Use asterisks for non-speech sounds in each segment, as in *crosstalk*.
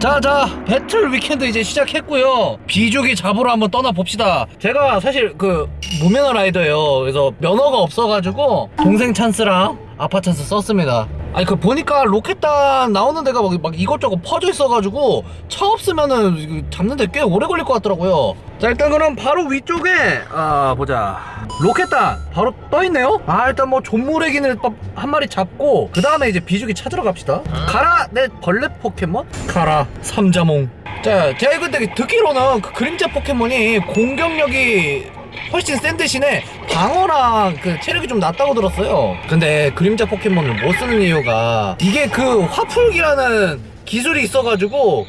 자자 battle weekend 이제 시작했고요. 비주기 잡으러 한번 떠나봅시다. 제가 사실 그 무면허 rider예요. 그래서 면허가 없어가지고 동생 찬스랑 아빠 찬스 썼습니다. 아니 그 보니까 로켓단 나오는 데가 막, 막 이것저것 퍼져 있어가지고 차 없으면은 잡는데 꽤 오래 걸릴 것 같더라고요. 자 일단 그럼 바로 위쪽에 아 보자. 로켓단 바로 떠있네요? 아 일단 뭐 조무래기는 한 마리 잡고 그 다음에 이제 비주기 찾으러 갑시다. 가라 내 벌레 포켓몬? 가라 삼자몽. 자 제가 근데 듣기로는 그 그림자 포켓몬이 공격력이 훨씬 센 대신에 방어랑 그 체력이 좀 낮다고 들었어요. 근데 그림자 포켓몬을 못 쓰는 이유가 이게 그 화풀기라는 기술이 있어가지고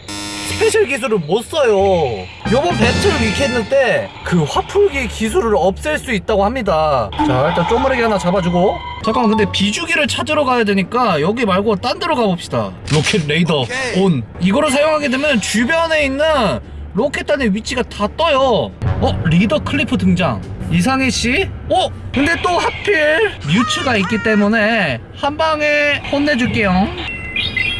special 기술을 못 써요. 요번 battle week 때 그 화풀기 기술을 없앨 수 있다고 합니다. 자 일단 쪼무르기 하나 잡아주고. 잠깐만 근데 비주기를 찾으러 가야 되니까 여기 말고 딴 데로 가봅시다. 로켓 레이더 오케이. on. 이거를 사용하게 되면 주변에 있는 로켓단의 위치가 다 떠요 어? 리더 클리프 등장 이상해씨? 어? 근데 또 하필 뮤츠가 있기 때문에 한방에 혼내줄게요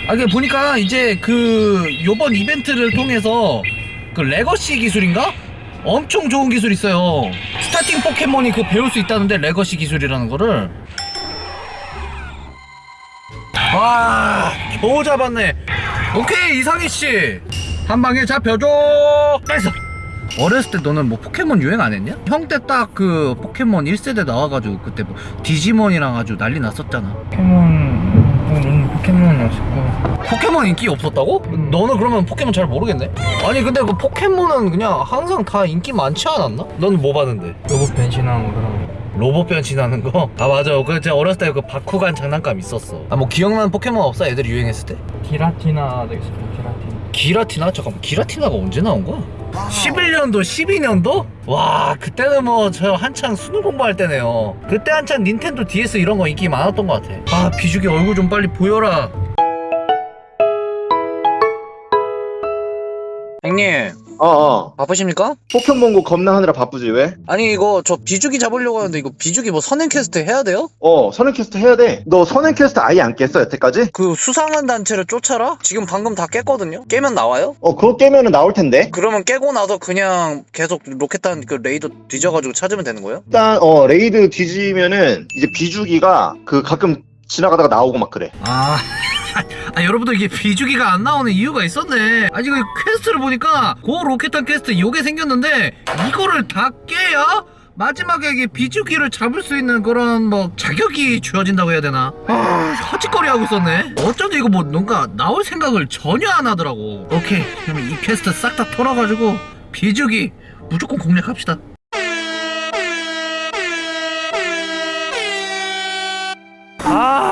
아 이게 보니까 이제 그 요번 이벤트를 통해서 그 legacy 기술인가? 엄청 좋은 기술 있어요 starting 포켓몬이 그 배울 수 있다는데 legacy 기술이라는 거를 와 겨우 잡았네 오케이 이상해씨 한 방에 잡혀줘 됐어 어렸을 때 너는 뭐 포켓몬 유행 안 했냐? 형 때 딱 그 포켓몬 1세대 나와가지고 그때 뭐 디지몬이랑 아주 난리 났었잖아 포켓몬... 뭐 포켓몬은 없었고 포켓몬 인기 없었다고? 음. 너는 그러면 포켓몬 잘 모르겠네? 아니 근데 그 포켓몬은 그냥 항상 다 인기 많지 않았나? 넌 뭐 봤는데? 로봇 변신하는 거. 로봇 변신하는 거? 아 맞아 그 제가 어렸을 때 그 바쿠간 장난감 있었어 아 뭐 기억나는 포켓몬 없어? 애들이 유행했을 때? 기라티나 되게 싫어 기라티나 기라티나? 잠깐만 기라티나가 언제 나온 거야? 아. 11년도 12년도? 와 그때는 뭐 저 한창 수능 공부할 때네요 그때 한창 닌텐도 DS 이런 거 인기 많았던 것 같아 아 비주기 얼굴 좀 빨리 보여라 형님 어, 어. 바쁘십니까? 포켓몬고 겁나 하느라 바쁘지 왜? 아니 이거 저 비주기 잡으려고 하는데 이거 비주기 뭐 선행 퀘스트 해야 돼요? 어 선행 퀘스트 해야 돼 너 선행 퀘스트 아예 안 깼어 여태까지? 그 수상한 단체를 쫓아라? 지금 방금 다 깼거든요? 깨면 나와요? 어 그거 깨면은 나올 텐데 그러면 깨고 나서 그냥 계속 로켓단 그 raid 뒤져가지고 찾으면 되는 거예요? 일단 어 raid 뒤지면은 이제 비주기가 그 가끔 지나가다가 나오고 막 그래 아 아 여러분들 이게 비주기가 안 나오는 이유가 있었네. 아니 이거 quest를 보니까 고 로켓탄 퀘스트 요게 생겼는데 이거를 다 깨야 마지막에 이게 비주기를 잡을 수 있는 그런 뭐 자격이 주어진다고 해야 되나? 아 헛짓거리 하고 있었네. 어쩐지 이거 뭐 뭔가 나올 생각을 전혀 안 하더라고. 오케이. 그러면 이 퀘스트 싹 다 털어가지고 비주기 무조건 공략합시다.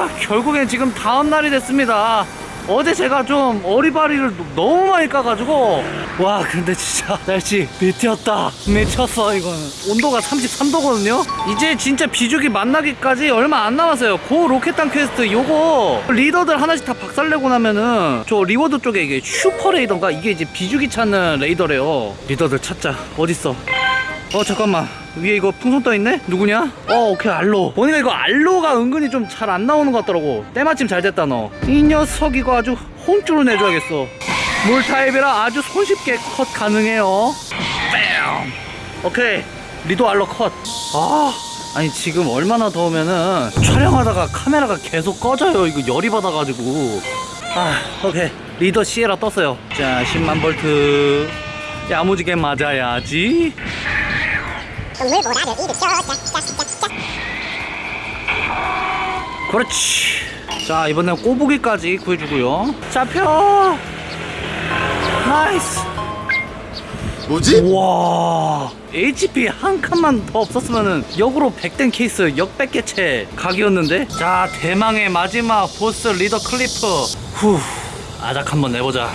결국엔 지금 다음날이 됐습니다. 어제 제가 좀 어리바리를 너무 많이 까가지고. 와 근데 진짜 *laughs* 날씨 미쳤다. 미쳤어 이거는. 온도가 33도거든요? 이제 진짜 비주기 만나기까지 얼마 안 남았어요. 고 로켓탄 퀘스트 요거. 리더들 하나씩 다 박살내고 나면은 저 reward 쪽에 이게 슈퍼 레이더가? 이게 이제 비주기 찾는 레이더래요. 리더들 찾자. 어딨어? 어 잠깐만. 위에 이거 풍선 떠있네? 누구냐? 어 오케이 알로. 보니까 이거 알로가 은근히 좀 잘 안 나오는 것 같더라고. 때마침 잘 됐다 너 이 녀석 이거 아주 혼쭐을 내줘야겠어. 물 타입이라 아주 손쉽게 컷 가능해요. 뺨. 오케이. 리더 알로 컷 아 아니 지금 얼마나 더우면은 촬영하다가 카메라가 계속 꺼져요. 이거 열이 받아가지고. 아 오케이. 리더 시에라 떴어요. 자 10만 볼트. 야무지게 맞아야지. 물보라를 일으켜 짝짝짝짝 그렇지. 자 이번엔 꼬부기까지 구해주고요. 잡혀 nice. 뭐지? 와. HP 한 칸만 더 없었으면 역으로 100된 케이스 역백개체 각이었는데? 자 대망의 마지막 보스 리더 클리프. 후. 아작 한번 내보자.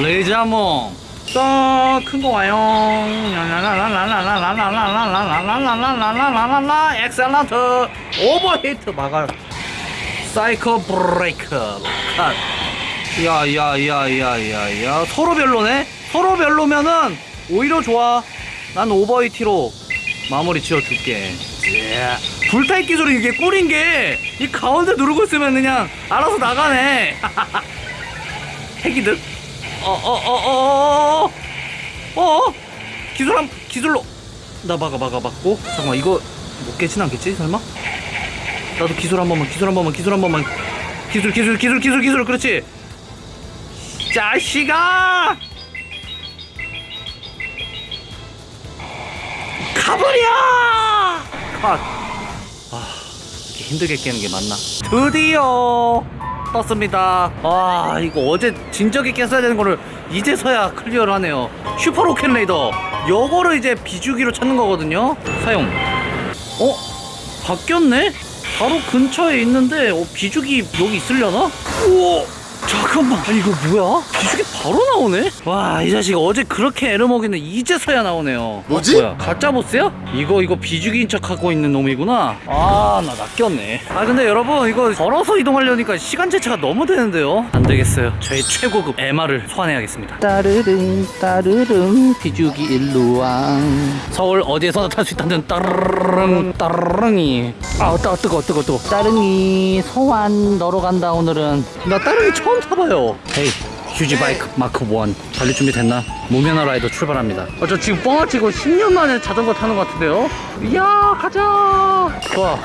레이자몽 짠큰거 와요. 라라라라라라라라라라라라 엑셀런트 오버히트 막아 사이코 브레이크 컷 야야야야야야 서로 별로네? 서로 별로면은 오히려 좋아 난 오버히티로 마무리 지어줄게 yeah. 불타입기 소리 이게 꿀인게 이 가운데 누르고 있으면 그냥 알아서 나가네 핵이득 어어어어어어 기술함 기술로 나 막아 막아 막고 잠깐만 이거 못 깨진 않겠지 설마? 나도 기술 한 번만 기술 한 번만 기술 한 번만 기술 기술 기술 기술 기술 그렇지 자식아 가버려 컷 아, 이렇게 힘들게 깨는 게 맞나? 드디어 떴습니다. 아, 이거 어제 진작에 깼어야 되는 거를 이제서야 clear를 하네요. 슈퍼 로켓 레이더. 요거를 이제 비주기를 찾는 거거든요. 사용. 어? 바뀌었네? 바로 근처에 있는데 어, 비주기 여기 있으려나? 우와! 잠깐만 아니 이거 뭐야? 비주기 바로 나오네? 와 이 자식 어제 그렇게 애를 먹이는 이제서야 나오네요. 뭐지? 어, 뭐야? 가짜 보스야? 이거 이거 비주기인 척 하고 있는 놈이구나. 아 나 낚였네. 아 근데 여러분 이거 걸어서 이동하려니까 시간 지체가 너무 되는데요? 안 되겠어요. 저희 최고급 MR을 소환해야겠습니다. 따르릉 따르릉 비주기 일루왕 서울 어디에서나 탈 수 있다는 따르릉 따르릉이. 아 뜨거 뜨거 뜨거 뜨거 따릉이 소환 너로 간다 오늘은. 나 따릉이 처음 타봐요. hey 휴지 bike mark 1 달릴 준비 됐나? 무면허 라이더 출발합니다. 어, 저 지금 뻥을 치고 10년 만에 자전거 타는 것 같은데요? 이야 가자! 좋아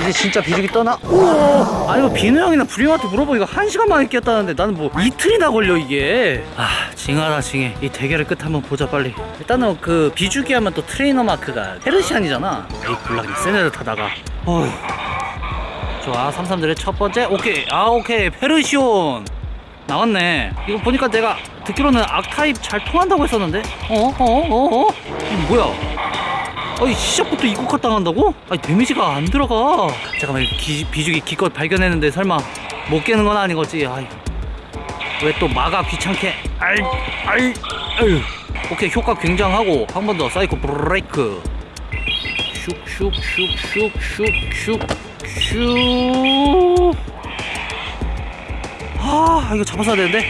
이제 진짜 비주기 떠나? 우와! 아니 뭐 비누 형이나 부리 형한테 물어보 이거 한 시간 만에 깼다는데 나는 뭐 이틀이나 걸려 이게. 아 징하다 징해. 이 대결의 끝 한번 보자 빨리. 일단은 그 비주기 하면 또 트레이너 마크가 페르시안이잖아. 에이 굴락이 센 애들 타다가. 어휴. 좋아 삼삼들의 첫 번째? 오케이. 아 오케이. 페르시온 나왔네. 이거 보니까 내가 듣기로는 악타입 잘 통한다고 했었는데? 어어어어? 어, 이거 뭐야? 아니 시작부터 이국화 당한다고? 아니 데미지가 안 들어가. 잠깐만 이거 기, 비주기 기껏 발견했는데 설마 못 깨는 건 아닌 거지? 아이 왜 또 막아 귀찮게? 아이 아이 아유 오케이 효과 굉장하고 한 번 더 사이코 브레이크. 슉슉슉슉슉슉슉 아 이거 잡았어야 되는데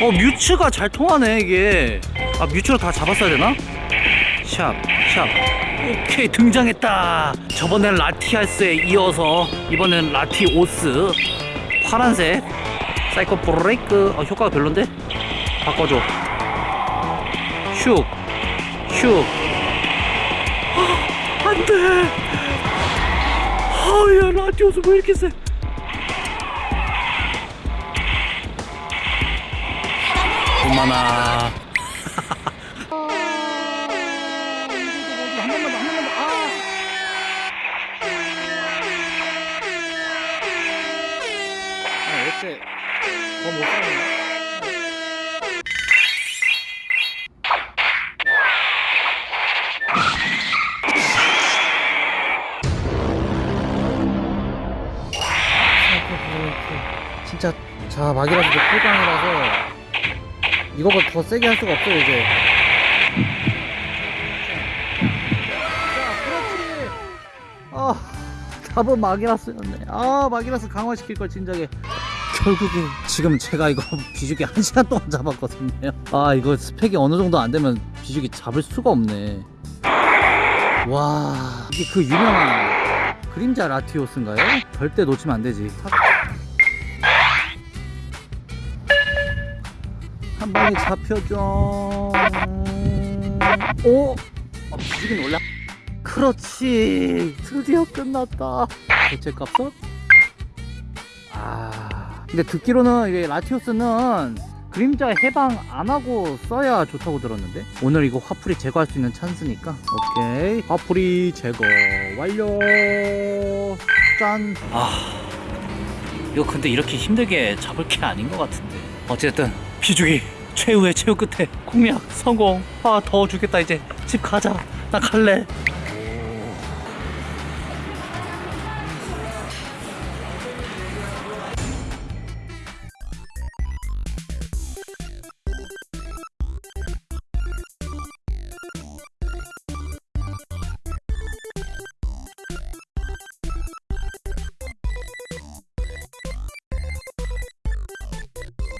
어 뮤츠가 잘 통하네 이게 아 뮤츠로 다 잡았어야 되나? 샵, 샵. 오케이, 등장했다. 저번엔 라티아스에 이어서 이번엔 라티오스. 파란색. 사이코 브레이크. 어, 효과가 별론데? 바꿔줘. 슉. 슉. 아, 안 돼. 아, 야, 라티오스 왜 이렇게 세? 아, 어째 더못 살았나? 진짜 자 막이라서 풀강이라서 이거보다 더 세게 할 수가 없어요 이제. 아 답은 마기라스였네. 아 마기라스 강화시킬 걸 진작에. 결국에 지금 제가 이거 *laughs* 비주기 한 시간 동안 잡았거든요. 아 이거 스펙이 어느 정도 안 되면 비주기 잡을 수가 없네. 와 이게 그 유명한 그림자 라티오스인가요? 절대 놓치면 안 되지 한 방에 잡혀줘. 오 어, 비주기는 올라 그렇지. 드디어 끝났다. 대체 값은? 아 근데 듣기로는 이게 라티오스는 그림자 해방 안 하고 써야 좋다고 들었는데? 오늘 이거 화풀이 제거할 수 있는 찬스니까. 오케이. 화풀이 제거 완료. 짠아 이거 근데 이렇게 힘들게 잡을 게 아닌 것 같은데. 어쨌든 비주기 최후의 최후 끝에 공략 성공. 아 더워 죽겠다 이제. 집 가자. 나 갈래